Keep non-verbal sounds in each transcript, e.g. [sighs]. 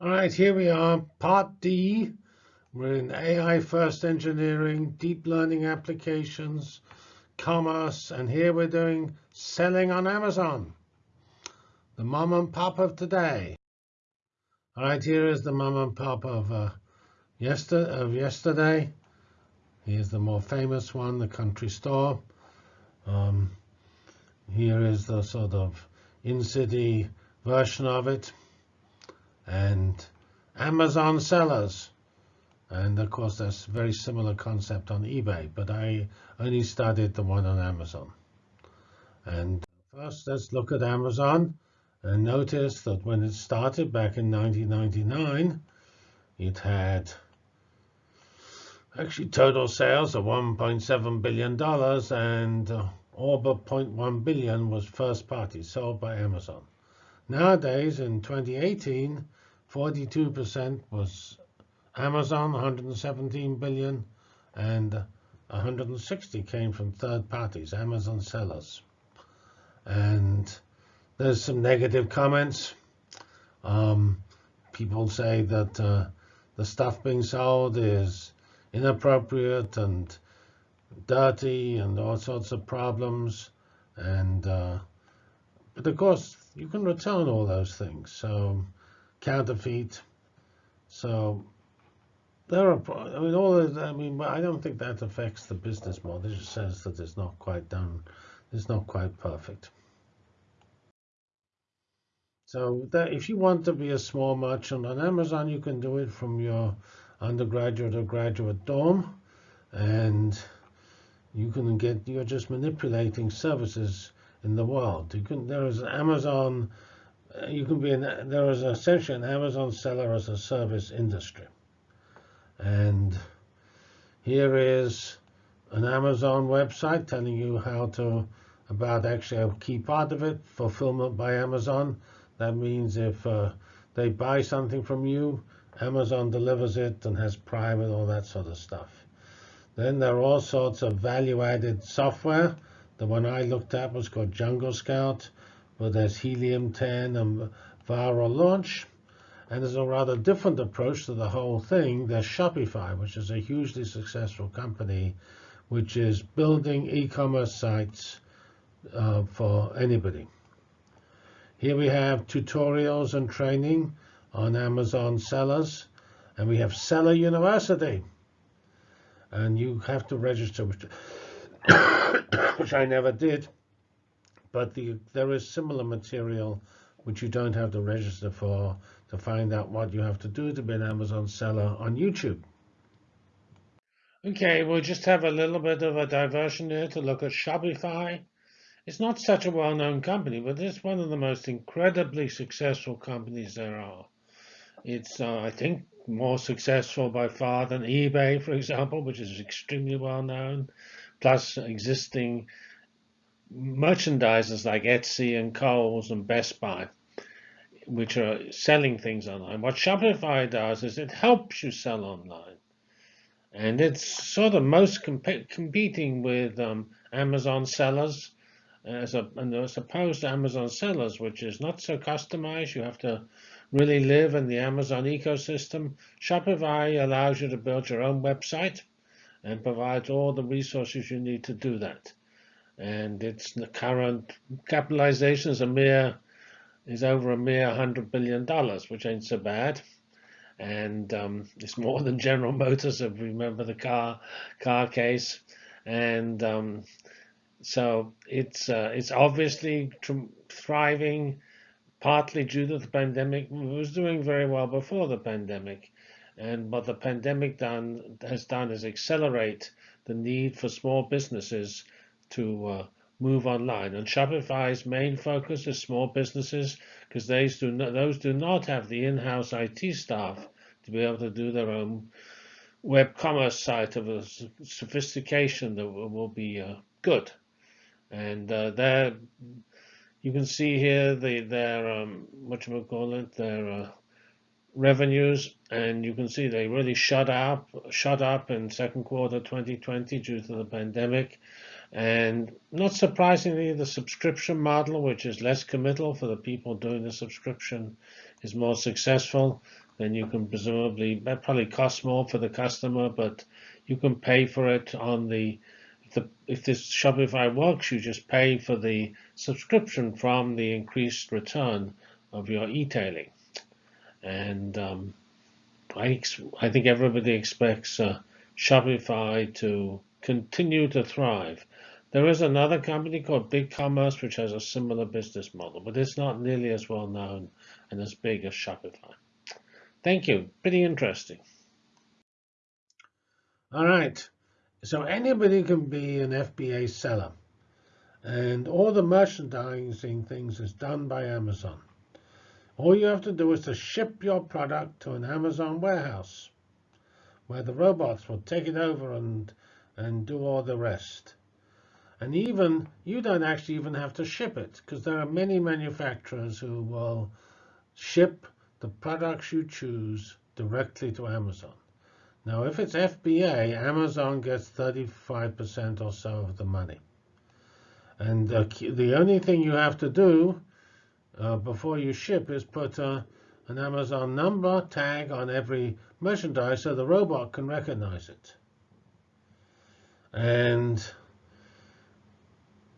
All right, here we are, part D. We're in AI first engineering, deep learning applications, commerce, and here we're doing selling on Amazon. The mom and pop of today. All right, here is the mom and pop of, uh, yester of yesterday. Here's the more famous one, the country store. Um, here is the sort of in-city version of it and Amazon sellers. And of course, that's a very similar concept on eBay, but I only studied the one on Amazon. And first, let's look at Amazon and notice that when it started back in 1999, it had actually total sales of $1.7 billion and uh, all but 0.1 billion was first party sold by Amazon. Nowadays, in 2018, 42% was Amazon, 117 billion, and 160 came from third parties, Amazon sellers. And there's some negative comments. Um, people say that uh, the stuff being sold is inappropriate and dirty and all sorts of problems. And uh, but of course, you can return all those things. So counterfeit. So there are, I mean, all of, I mean, I don't think that affects the business model. It just says that it's not quite done, it's not quite perfect. So that if you want to be a small merchant on Amazon, you can do it from your undergraduate or graduate dorm, and you can get, you're just manipulating services in the world. You can, there is Amazon you can be an, there is essentially an Amazon seller as a service industry. And here is an Amazon website telling you how to, about actually a key part of it, fulfillment by Amazon. That means if uh, they buy something from you, Amazon delivers it and has Prime and all that sort of stuff. Then there are all sorts of value-added software. The one I looked at was called Jungle Scout where there's Helium 10 and viral launch. And there's a rather different approach to the whole thing. There's Shopify, which is a hugely successful company, which is building e-commerce sites uh, for anybody. Here we have tutorials and training on Amazon sellers. And we have Seller University. And you have to register, which, [coughs] which I never did but the, there is similar material which you don't have to register for to find out what you have to do to be an Amazon seller on YouTube. Okay, we'll just have a little bit of a diversion here to look at Shopify. It's not such a well-known company, but it's one of the most incredibly successful companies there are. It's, uh, I think, more successful by far than eBay, for example, which is extremely well known, plus existing merchandisers like Etsy and Kohl's and Best Buy, which are selling things online. What Shopify does is it helps you sell online. And it's sort of most comp competing with um, Amazon sellers as, a, as opposed to Amazon sellers, which is not so customized. You have to really live in the Amazon ecosystem. Shopify allows you to build your own website and provides all the resources you need to do that and its the current capitalization is a mere is over a mere hundred billion dollars, which ain't so bad, and um, it's more than General Motors. If you remember the car car case, and um, so it's uh, it's obviously thriving, partly due to the pandemic. It was doing very well before the pandemic, and what the pandemic done has done is accelerate the need for small businesses to uh, move online. And Shopify's main focus is small businesses because those do not, those do not have the in-house IT staff to be able to do their own web commerce site of a sophistication that will, be uh, good. And uh, there, you can see here the their um, what you call it their uh, revenues, and you can see they really shut up shut up in second quarter 2020 due to the pandemic. And not surprisingly, the subscription model, which is less committal for the people doing the subscription, is more successful. then you can presumably that probably costs more for the customer, but you can pay for it on the if, the, if this Shopify works, you just pay for the subscription from the increased return of your e-tailing. And um, I, I think everybody expects uh, Shopify to continue to thrive. There is another company called BigCommerce which has a similar business model, but it's not nearly as well known and as big as Shopify. Thank you. Pretty interesting. All right. So anybody can be an FBA seller. And all the merchandising things is done by Amazon. All you have to do is to ship your product to an Amazon warehouse where the robots will take it over and, and do all the rest. And even you don't actually even have to ship it because there are many manufacturers who will ship the products you choose directly to Amazon. Now, if it's FBA, Amazon gets 35% or so of the money. And the only thing you have to do uh, before you ship is put uh, an Amazon number tag on every merchandise so the robot can recognize it. And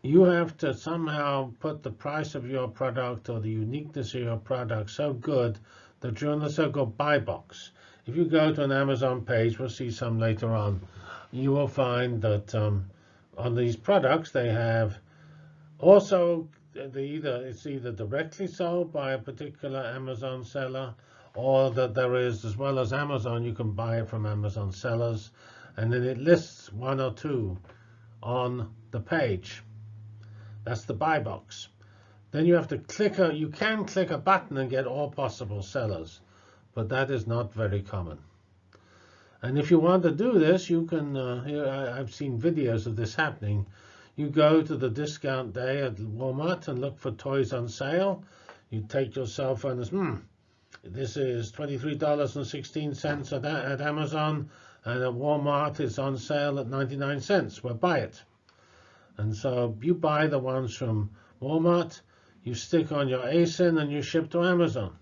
you have to somehow put the price of your product or the uniqueness of your product so good that you're in the so-called buy box. If you go to an Amazon page, we'll see some later on, you will find that um, on these products they have also they either it's either directly sold by a particular Amazon seller or that there is as well as Amazon you can buy it from Amazon sellers and then it lists one or two on the page. That's the buy box. Then you have to click a, you can click a button and get all possible sellers, but that is not very common. And if you want to do this, you can, uh, here I, I've seen videos of this happening. You go to the discount day at Walmart and look for toys on sale. You take your cell phone and hmm, this is $23.16 at, at Amazon, and at Walmart it's on sale at 99 cents. Well, buy it. And so you buy the ones from Walmart, you stick on your ASIN and you ship to Amazon.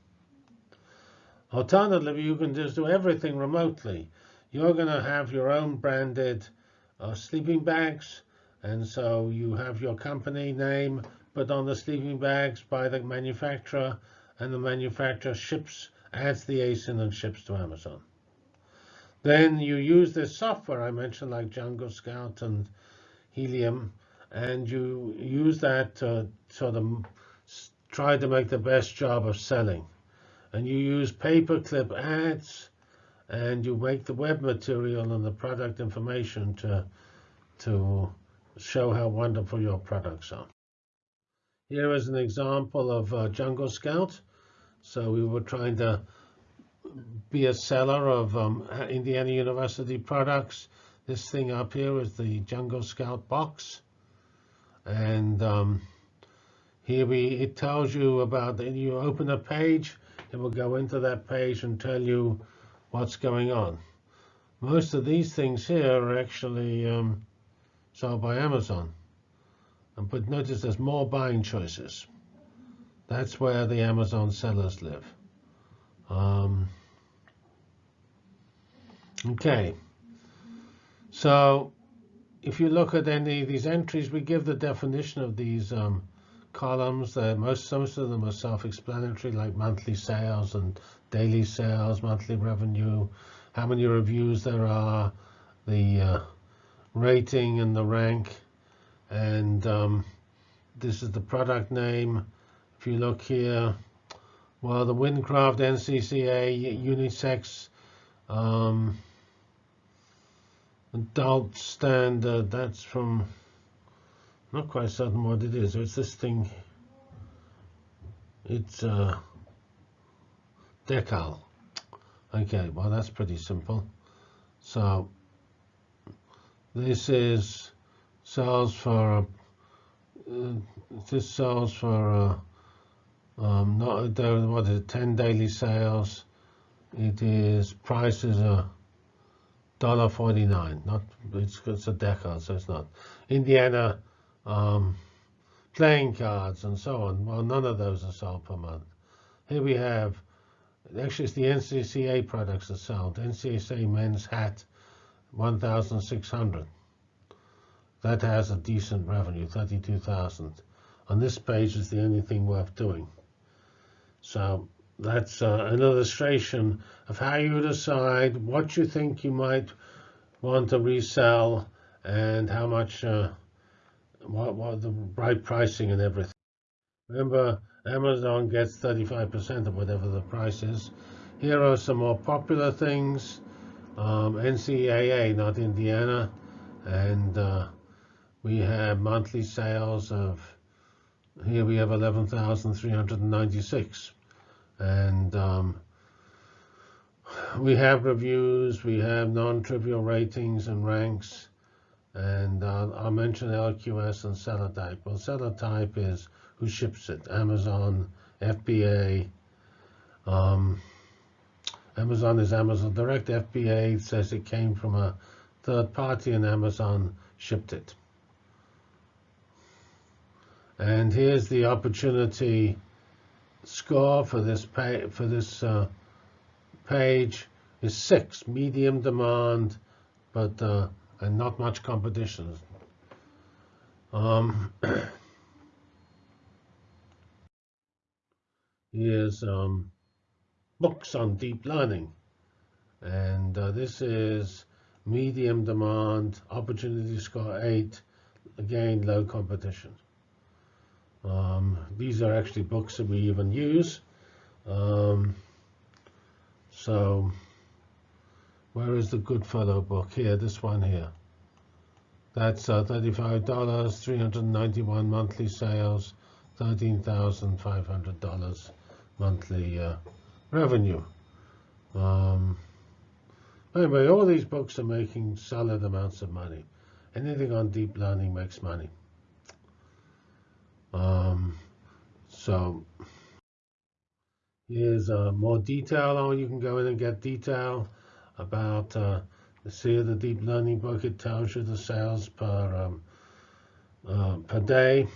Alternatively, you can just do everything remotely. You're going to have your own branded uh, sleeping bags, and so you have your company name put on the sleeping bags by the manufacturer, and the manufacturer ships, adds the ASIN and ships to Amazon. Then you use this software I mentioned, like Jungle Scout and Helium, and you use that to sort of try to make the best job of selling. And you use pay-per-click ads, and you make the web material and the product information to, to show how wonderful your products are. Here is an example of uh, Jungle Scout. So we were trying to be a seller of um, Indiana University products. This thing up here is the Jungle Scout box. And um, here we, it tells you about, you open a page, it will go into that page and tell you what's going on. Most of these things here are actually um, sold by Amazon. And but notice there's more buying choices. That's where the Amazon sellers live. Um, okay. So if you look at any of these entries, we give the definition of these um, columns. Uh, most, most of them are self-explanatory, like monthly sales and daily sales, monthly revenue, how many reviews there are, the uh, rating and the rank, and um, this is the product name. If you look here, well, the WinCraft NCCA unisex um, adult standard, that's from, not quite certain what it is. It's this thing, it's uh, decal. Okay, well, that's pretty simple. So this is sells for, uh, this sells for, uh, um, not, what is it, 10 daily sales. It is, prices are dollar forty nine. Not it's, it's a decal, so it's not. Indiana um, playing cards and so on. Well, none of those are sold per month. Here we have Actually, it's the NCCA products that sold. NCCA men's hat, 1,600. That has a decent revenue, 32,000. On this page is the only thing worth doing. So that's uh, an illustration of how you decide what you think you might want to resell and how much, uh, what, what the right pricing and everything. Remember, Amazon gets 35% of whatever the price is. Here are some more popular things. Um, NCAA, not Indiana. And uh, we have monthly sales of, here we have 11,396. And um, we have reviews, we have non-trivial ratings and ranks. And uh, I'll mention LQS and seller type. Well, seller type is who ships it, Amazon, FBA. Um, Amazon is Amazon Direct. FBA says it came from a third party and Amazon shipped it. And here's the opportunity score for this pay, for this uh, page is six, medium demand, but uh, and not much competition. Um, [coughs] here's um, books on deep learning, and uh, this is medium demand, opportunity score eight, again low competition. Um, these are actually books that we even use. Um, so where is the Goodfellow book? Here, this one here. That's uh, $35, 391 monthly sales, $13,500 monthly uh, revenue. Um, anyway, all these books are making solid amounts of money. Anything on deep learning makes money. Um, so here's uh, more detail on you can go in and get detail about uh, see the deep learning book. It tells you the sales per um, uh, per day,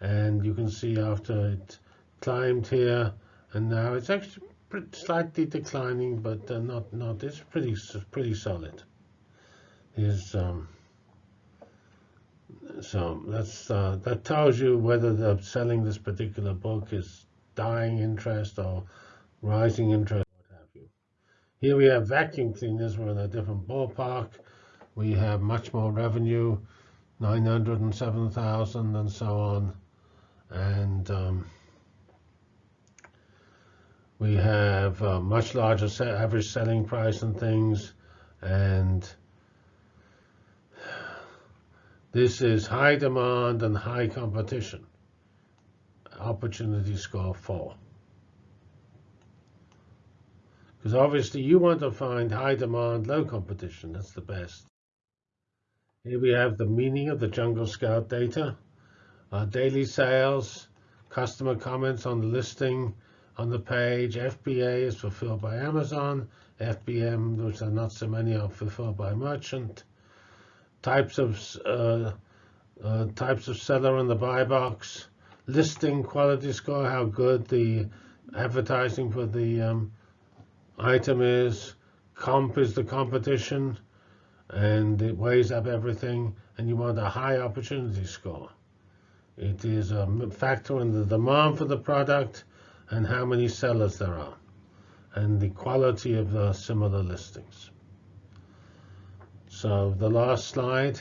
and you can see after it climbed here, and now it's actually slightly declining, but uh, not not. It's pretty pretty solid. Here's um, so that's uh, that tells you whether the selling this particular book is dying interest or rising interest, what have you. Here we have vacuum cleaners. We're in a different ballpark. We have much more revenue, 907,000 and so on. And um, we have a much larger average selling price and things. And this is high demand and high competition. Opportunity score 4. Because obviously you want to find high demand, low competition. That's the best. Here we have the meaning of the Jungle Scout data. Uh, daily sales, customer comments on the listing on the page. FBA is fulfilled by Amazon. FBM, which are not so many, are fulfilled by merchant types of uh, uh, types of seller in the buy box, listing quality score, how good the advertising for the um, item is, comp is the competition, and it weighs up everything, and you want a high opportunity score. It is a factor in the demand for the product and how many sellers there are, and the quality of the similar listings. So the last slide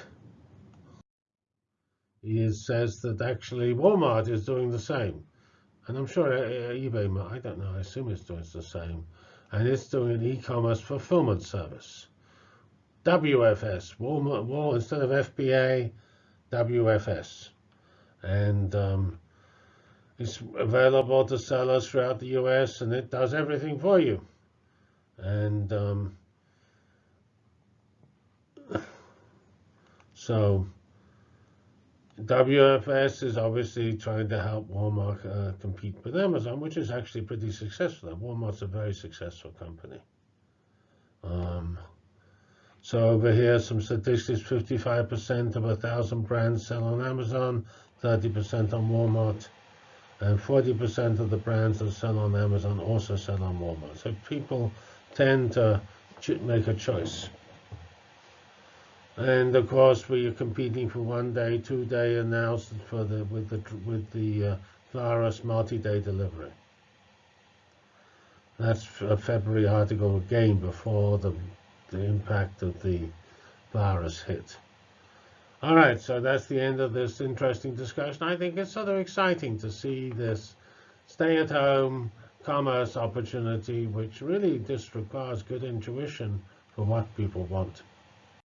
is, says that actually Walmart is doing the same. And I'm sure eBay, I don't know, I assume it's doing the same. And it's doing an e-commerce fulfillment service. WFS, Walmart, Wal, instead of FBA, WFS. And um, it's available to sellers throughout the US and it does everything for you. And um, [sighs] So WFS is obviously trying to help Walmart uh, compete with Amazon, which is actually pretty successful. Walmart's a very successful company. Um, so over here, some statistics, 55% of 1,000 brands sell on Amazon, 30% on Walmart. And 40% of the brands that sell on Amazon also sell on Walmart. So people tend to make a choice. And of course, we are competing for one day, two day, and now for the with the with the uh, virus multi-day delivery. That's a February article again before the the impact of the virus hit. All right, so that's the end of this interesting discussion. I think it's sort of exciting to see this stay-at-home commerce opportunity, which really just requires good intuition for what people want.